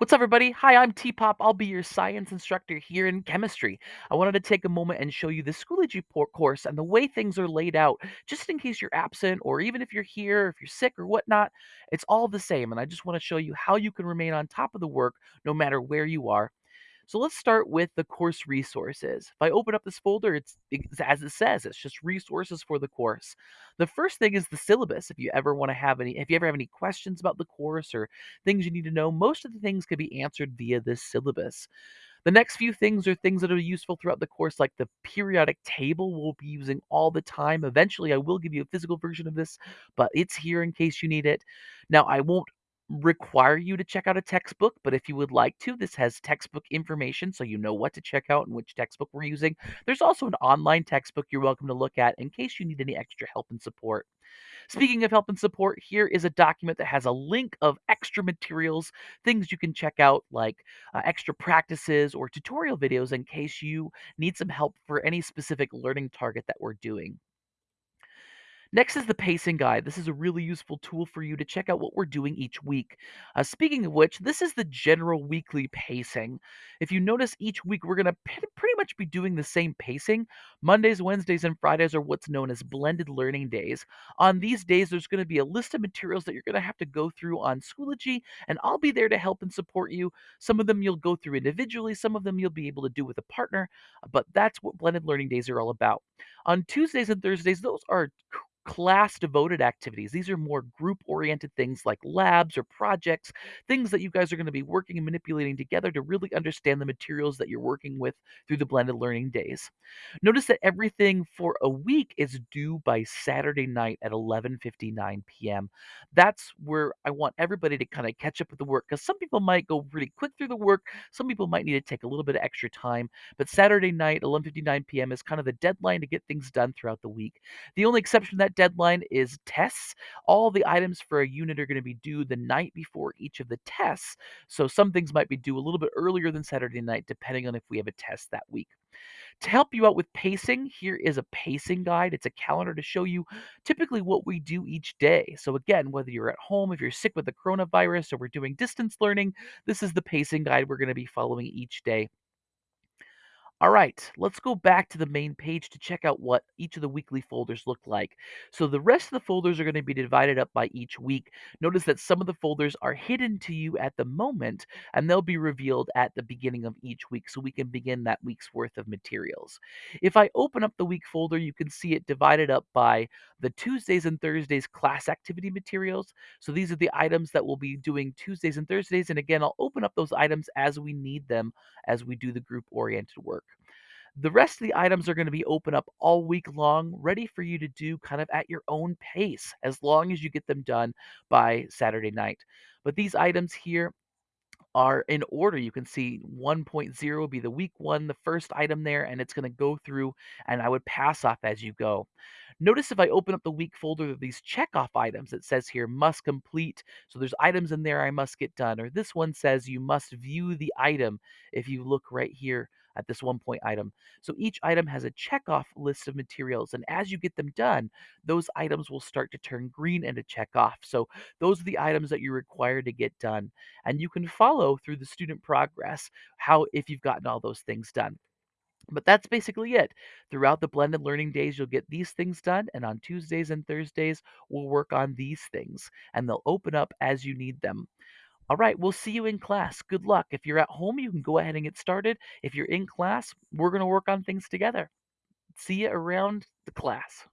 What's up, everybody? Hi, I'm T Pop. I'll be your science instructor here in chemistry. I wanted to take a moment and show you the Schoology course and the way things are laid out, just in case you're absent, or even if you're here, if you're sick or whatnot. It's all the same, and I just want to show you how you can remain on top of the work no matter where you are. So let's start with the course resources. If I open up this folder, it's, it's as it says, it's just resources for the course. The first thing is the syllabus. If you ever want to have any, if you ever have any questions about the course or things you need to know, most of the things can be answered via this syllabus. The next few things are things that are useful throughout the course, like the periodic table we'll be using all the time. Eventually, I will give you a physical version of this, but it's here in case you need it. Now, I won't require you to check out a textbook, but if you would like to, this has textbook information so you know what to check out and which textbook we're using. There's also an online textbook you're welcome to look at in case you need any extra help and support. Speaking of help and support, here is a document that has a link of extra materials, things you can check out, like uh, extra practices or tutorial videos in case you need some help for any specific learning target that we're doing. Next is the pacing guide. This is a really useful tool for you to check out what we're doing each week. Uh, speaking of which, this is the general weekly pacing. If you notice, each week we're going to pretty much be doing the same pacing. Mondays, Wednesdays, and Fridays are what's known as blended learning days. On these days, there's going to be a list of materials that you're going to have to go through on Schoology, and I'll be there to help and support you. Some of them you'll go through individually, some of them you'll be able to do with a partner, but that's what blended learning days are all about. On Tuesdays and Thursdays, those are class devoted activities. These are more group oriented things like labs or projects, things that you guys are going to be working and manipulating together to really understand the materials that you're working with through the blended learning days. Notice that everything for a week is due by Saturday night at 11:59 p.m. That's where I want everybody to kind of catch up with the work cuz some people might go really quick through the work, some people might need to take a little bit of extra time, but Saturday night 11:59 p.m. is kind of the deadline to get things done throughout the week. The only exception to that deadline is tests. All the items for a unit are going to be due the night before each of the tests. So some things might be due a little bit earlier than Saturday night, depending on if we have a test that week. To help you out with pacing, here is a pacing guide. It's a calendar to show you typically what we do each day. So, again, whether you're at home, if you're sick with the coronavirus, or we're doing distance learning, this is the pacing guide we're going to be following each day. All right, let's go back to the main page to check out what each of the weekly folders look like. So the rest of the folders are going to be divided up by each week. Notice that some of the folders are hidden to you at the moment, and they'll be revealed at the beginning of each week so we can begin that week's worth of materials. If I open up the week folder, you can see it divided up by the Tuesdays and Thursdays class activity materials. So these are the items that we'll be doing Tuesdays and Thursdays. And again, I'll open up those items as we need them as we do the group oriented work. The rest of the items are going to be open up all week long, ready for you to do kind of at your own pace, as long as you get them done by Saturday night. But these items here are in order. You can see 1.0 will be the week one, the first item there, and it's going to go through, and I would pass off as you go. Notice if I open up the week folder of these checkoff items, it says here must complete. So there's items in there I must get done. Or this one says you must view the item if you look right here at this one point item. So each item has a checkoff list of materials. And as you get them done, those items will start to turn green and to check off. So those are the items that you're required to get done. And you can follow through the student progress how if you've gotten all those things done. But that's basically it. Throughout the blended learning days, you'll get these things done. And on Tuesdays and Thursdays, we'll work on these things. And they'll open up as you need them. All right, we'll see you in class. Good luck. If you're at home, you can go ahead and get started. If you're in class, we're going to work on things together. See you around the class.